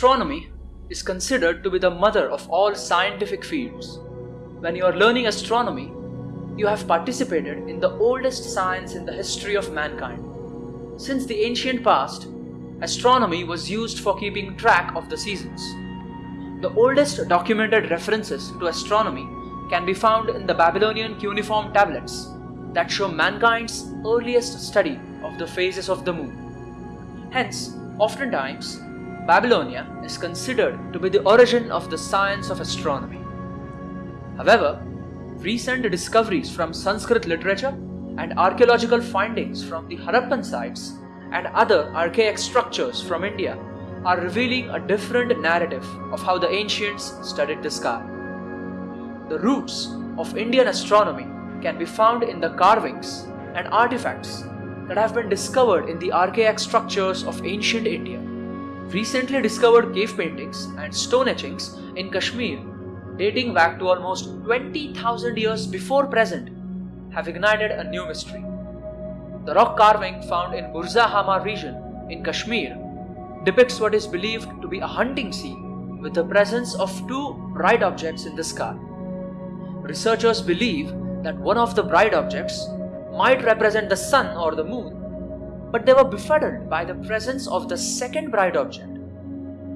Astronomy is considered to be the mother of all scientific fields. When you are learning astronomy, you have participated in the oldest science in the history of mankind. Since the ancient past, astronomy was used for keeping track of the seasons. The oldest documented references to astronomy can be found in the Babylonian cuneiform tablets that show mankind's earliest study of the phases of the moon. Hence, oftentimes, Babylonia is considered to be the origin of the science of astronomy. However, recent discoveries from Sanskrit literature and archaeological findings from the Harappan sites and other archaic structures from India are revealing a different narrative of how the ancients studied the sky. The roots of Indian astronomy can be found in the carvings and artifacts that have been discovered in the archaic structures of ancient India. Recently discovered cave paintings and stone etchings in Kashmir, dating back to almost 20,000 years before present, have ignited a new mystery. The rock carving found in Burza Hama region in Kashmir depicts what is believed to be a hunting scene with the presence of two bright objects in the sky. Researchers believe that one of the bright objects might represent the sun or the moon, but they were befuddled by the presence of the second bright object.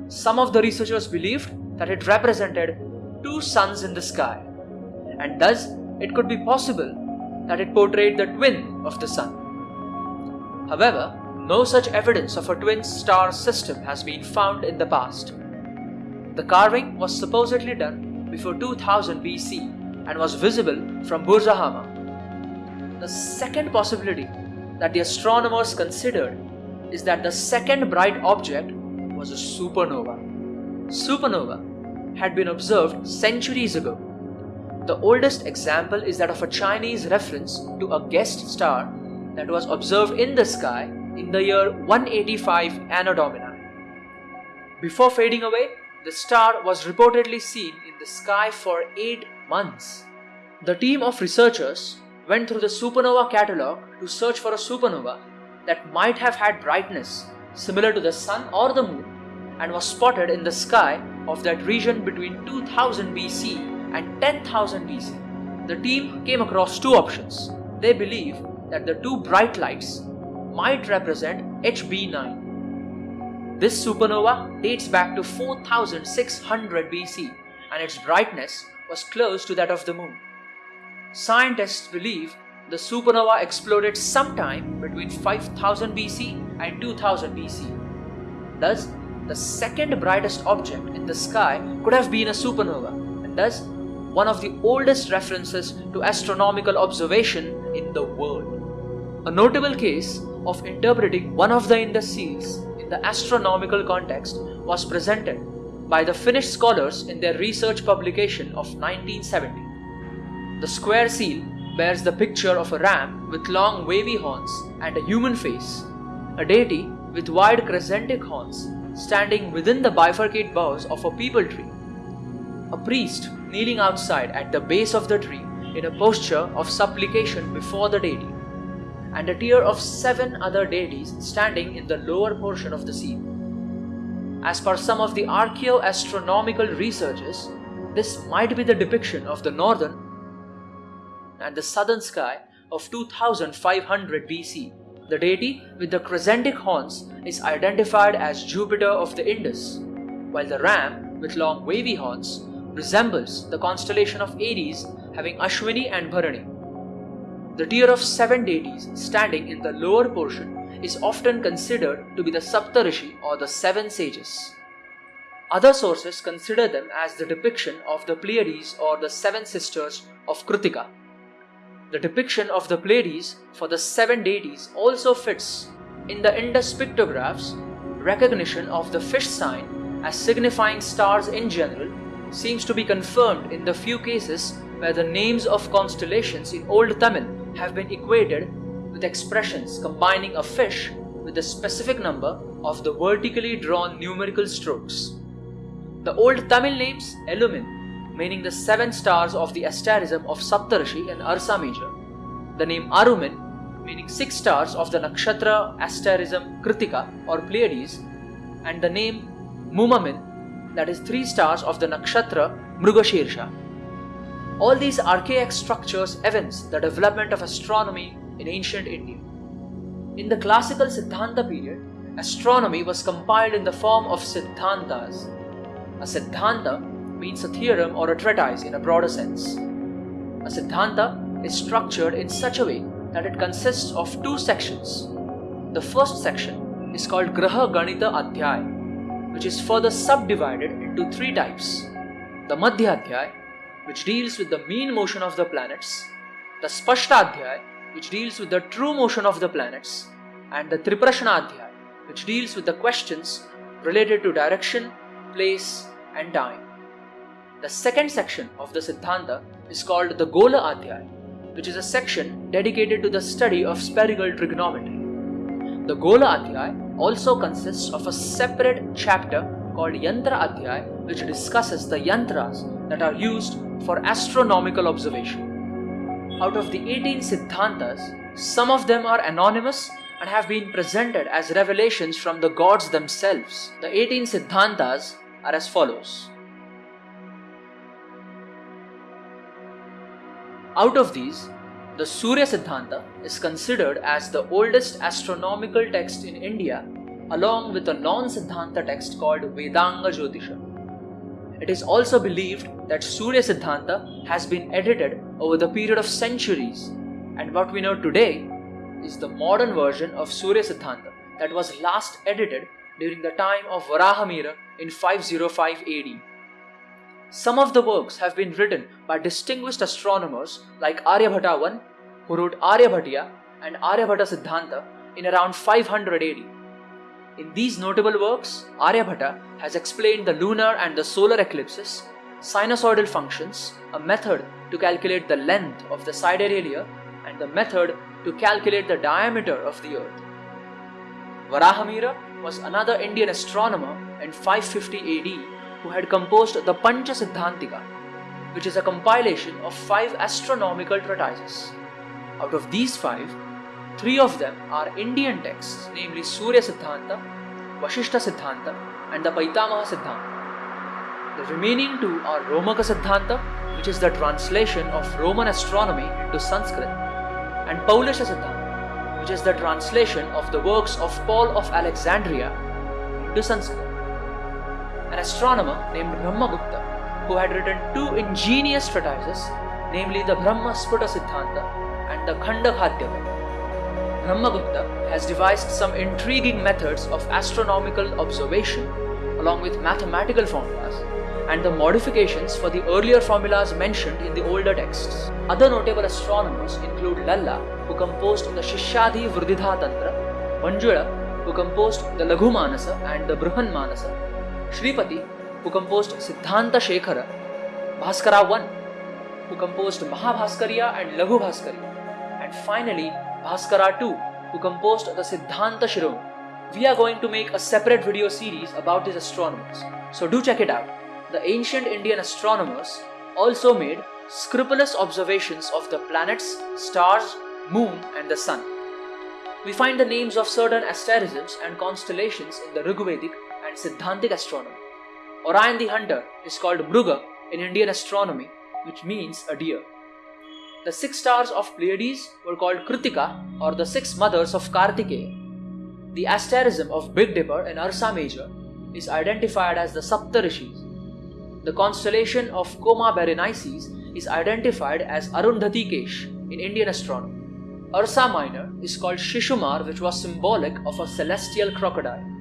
Some of the researchers believed that it represented two suns in the sky, and thus it could be possible that it portrayed the twin of the sun. However, no such evidence of a twin star system has been found in the past. The carving was supposedly done before 2000 BC and was visible from Burzahama. The second possibility that the astronomers considered is that the second bright object was a supernova. Supernova had been observed centuries ago. The oldest example is that of a Chinese reference to a guest star that was observed in the sky in the year 185 Anno Domini. Before fading away, the star was reportedly seen in the sky for 8 months. The team of researchers went through the supernova catalogue to search for a supernova that might have had brightness similar to the sun or the moon and was spotted in the sky of that region between 2000 BC and 10,000 BC. The team came across two options. They believe that the two bright lights might represent HB9. This supernova dates back to 4600 BC and its brightness was close to that of the moon. Scientists believe the supernova exploded sometime between 5000 BC and 2000 BC. Thus, the second brightest object in the sky could have been a supernova, and thus one of the oldest references to astronomical observation in the world. A notable case of interpreting one of the Indus seals in the astronomical context was presented by the Finnish scholars in their research publication of 1970. The square seal bears the picture of a ram with long wavy horns and a human face, a deity with wide crescentic horns standing within the bifurcate boughs of a peepal tree, a priest kneeling outside at the base of the tree in a posture of supplication before the deity and a tier of seven other deities standing in the lower portion of the seal. As per some of the archaeoastronomical researches, this might be the depiction of the northern and the southern sky of 2500 BC. The deity with the crescentic horns is identified as Jupiter of the Indus, while the ram with long wavy horns resembles the constellation of Aries having Ashwini and Bharani. The tier of seven deities standing in the lower portion is often considered to be the Saptarishi or the seven sages. Other sources consider them as the depiction of the Pleiades or the seven sisters of Kritika. The depiction of the Pleiades for the seven deities also fits in the Indus pictographs. Recognition of the fish sign as signifying stars in general seems to be confirmed in the few cases where the names of constellations in Old Tamil have been equated with expressions combining a fish with a specific number of the vertically drawn numerical strokes. The old Tamil names Elumin, meaning the seven stars of the asterism of Saptarishi in Ursa Major, the name Arumin, meaning six stars of the nakshatra asterism Kritika or Pleiades, and the name Mumamin, that is three stars of the nakshatra Mrugashirsha. All these archaic structures evince the development of astronomy in ancient India. In the classical Siddhanta period, astronomy was compiled in the form of Siddhantas. A Siddhanta means a theorem or a treatise in a broader sense. A Siddhanta is structured in such a way that it consists of two sections. The first section is called Graha Ganita Adhyay, which is further subdivided into three types. The Madhya Adhyay, which deals with the mean motion of the planets, the Spashta Adhyay, which deals with the true motion of the planets, and the Triprashna Adhyay, which deals with the questions related to direction, place, and time. The second section of the Siddhanta is called the Gola Adhyay, which is a section dedicated to the study of spherical trigonometry. The Gola Adhyay also consists of a separate chapter called Yantra Adhyay, which discusses the yantras that are used for astronomical observation. Out of the 18 Siddhantas, some of them are anonymous and have been presented as revelations from the gods themselves. The 18 Siddhantas are as follows. Out of these, the Surya Siddhanta is considered as the oldest astronomical text in India, along with a non Siddhanta text called Vedanga Jyotisha. It is also believed that Surya Siddhanta has been edited over the period of centuries, and what we know today is the modern version of Surya Siddhanta that was last edited during the time of Varahamira in 505 AD. Some of the works have been written by distinguished astronomers like Aryabhata I, who wrote Aryabhatiya and Aryabhata Siddhanta in around 500 AD. In these notable works, Aryabhata has explained the lunar and the solar eclipses, sinusoidal functions, a method to calculate the length of the sidereal and the method to calculate the diameter of the earth. Varahamira was another Indian astronomer in 550 AD who had composed the Pancha Siddhantika, which is a compilation of five astronomical treatises. Out of these five, three of them are Indian texts, namely Surya Siddhanta, Vashishta Siddhanta, and the Paitamaha Siddhanta. The remaining two are Romaka Siddhanta, which is the translation of Roman astronomy into Sanskrit, and Paulisha Siddhanta, which is the translation of the works of Paul of Alexandria into Sanskrit an astronomer named Brahmagupta, who had written two ingenious treatises, namely the Brahma Sphuta Siddhanta and the Khandakhadyaka. Brahmagupta has devised some intriguing methods of astronomical observation along with mathematical formulas and the modifications for the earlier formulas mentioned in the older texts. Other notable astronomers include Lalla, who composed the Shishyadhi Vriddhida Tantra, Manjula, who composed the Laghu Manasa and the Bruhan Manasa, Shripati, who composed Siddhanta Shekhara, Bhaskara I, who composed Mahabhaskariya and Laghu Bhaskariya, and finally Bhaskara II, who composed the Siddhanta Shiromani. We are going to make a separate video series about these astronomers, so do check it out. The ancient Indian astronomers also made scrupulous observations of the planets, stars, moon, and the sun. We find the names of certain asterisms and constellations in the Rigvedic Siddhantic astronomy. Orion the Hunter is called Mruga in Indian astronomy, which means a deer. The six stars of Pleiades were called Kritika or the six mothers of Kartikeya. The asterism of Big Dipper in Ursa Major is identified as the Saptarishis. The constellation of Coma Berenices is identified as Arundhati Kesh in Indian astronomy. Ursa Minor is called Shishumar, which was symbolic of a celestial crocodile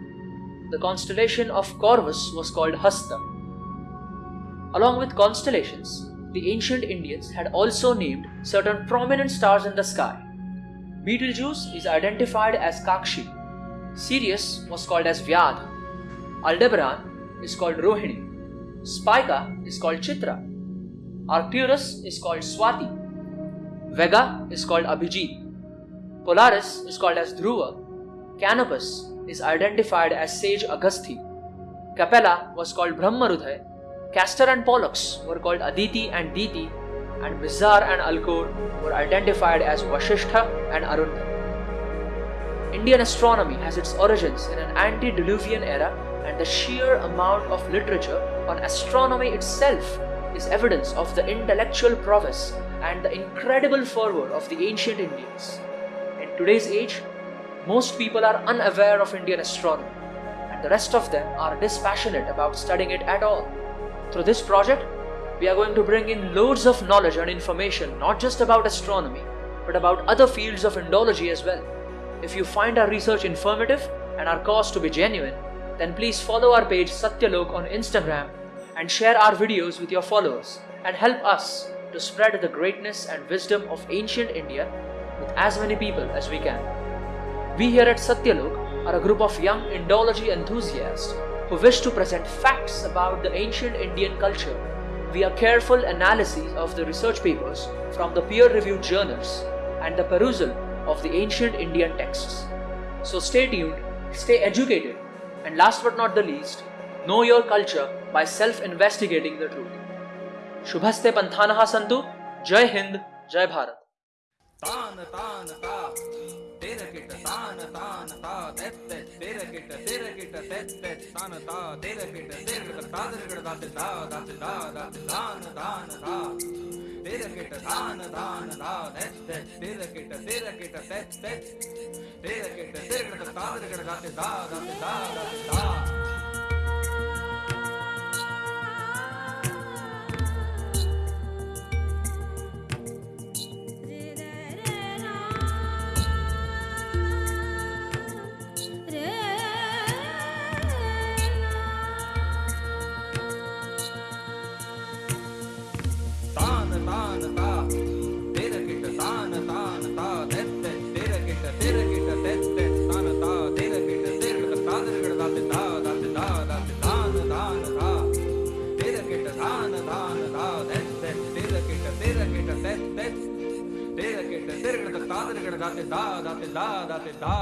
the constellation of Corvus was called Hasta. Along with constellations, the ancient Indians had also named certain prominent stars in the sky. Betelgeuse is identified as Kakshi. Sirius was called as Vyadh. Aldebaran is called Rohini. Spica is called Chitra. Arcturus is called Swati. Vega is called Abhijit. Polaris is called as Dhruva. Canopus is identified as sage Agasthi. Capella was called Brahmarudhay. Castor and Pollux were called Aditi and Diti, and Mizar and Alcor were identified as Vashishtha and Arundha. Indian astronomy has its origins in an antediluvian era, and the sheer amount of literature on astronomy itself is evidence of the intellectual prowess and the incredible fervor of the ancient Indians. In today's age, most people are unaware of Indian astronomy, and the rest of them are dispassionate about studying it at all. Through this project, we are going to bring in loads of knowledge and information not just about astronomy, but about other fields of Indology as well. If you find our research informative and our cause to be genuine, then please follow our page Satyalok on Instagram and share our videos with your followers and help us to spread the greatness and wisdom of ancient India with as many people as we can. We here at Satyalok are a group of young Indology enthusiasts who wish to present facts about the ancient Indian culture via careful analysis of the research papers from the peer-reviewed journals and the perusal of the ancient Indian texts. So stay tuned, stay educated, and last but not the least, know your culture by self-investigating the truth. Shubhaste Panthanaha Santu, Jai Hind, Jai Bharat. தான தான தா தெத்த தேர கிட்ட தேர கிட்ட தெத்த தான தா தேர கிட்ட தேர கிட்ட தாதர் கிட்ட தாத்து தா தாத்து தா தாத்து தான தான தா தேர கிட்ட தான தான தா தெத்த தேர கிட்ட தேர கிட்ட தெத்த தேர கிட்ட தேர கிட்ட தாதர் கிட்ட தாத்து தா தாத்து தா தாத்து தா தான தா தேர கிட்ட தான தான தா தெத்த தேர கிட்ட தேர கிட்ட தெத்த தான தா தேர கிட்ட தேர கிட்ட தாதர கிட்ட தாத்து தா தாத்து தா தாத்து தான தான தா தேர கிட்ட தான தான தா தெத்த தேர கிட்ட தேர கிட்ட தெத்த தேர கிட்ட தேர கிட்ட தாதர கிட்ட தாத்து தா.